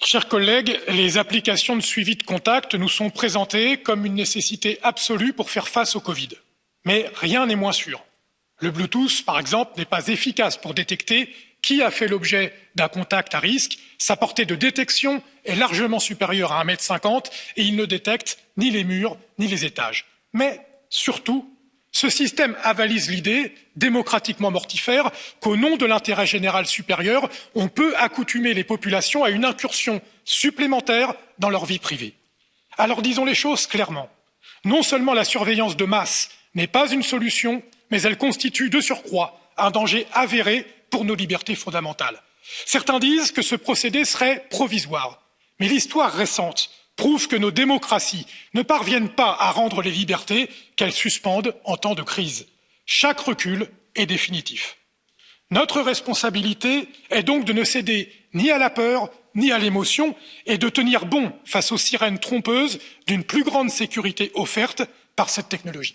Chers collègues, les applications de suivi de contact nous sont présentées comme une nécessité absolue pour faire face au Covid. Mais rien n'est moins sûr. Le Bluetooth, par exemple, n'est pas efficace pour détecter qui a fait l'objet d'un contact à risque. Sa portée de détection est largement supérieure à 1,50 m et il ne détecte ni les murs ni les étages. Mais surtout, ce système avalise l'idée, démocratiquement mortifère, qu'au nom de l'intérêt général supérieur, on peut accoutumer les populations à une incursion supplémentaire dans leur vie privée. Alors disons les choses clairement. Non seulement la surveillance de masse n'est pas une solution, mais elle constitue de surcroît un danger avéré pour nos libertés fondamentales. Certains disent que ce procédé serait provisoire, mais l'histoire récente prouve que nos démocraties ne parviennent pas à rendre les libertés qu'elles suspendent en temps de crise. Chaque recul est définitif. Notre responsabilité est donc de ne céder ni à la peur ni à l'émotion et de tenir bon face aux sirènes trompeuses d'une plus grande sécurité offerte par cette technologie.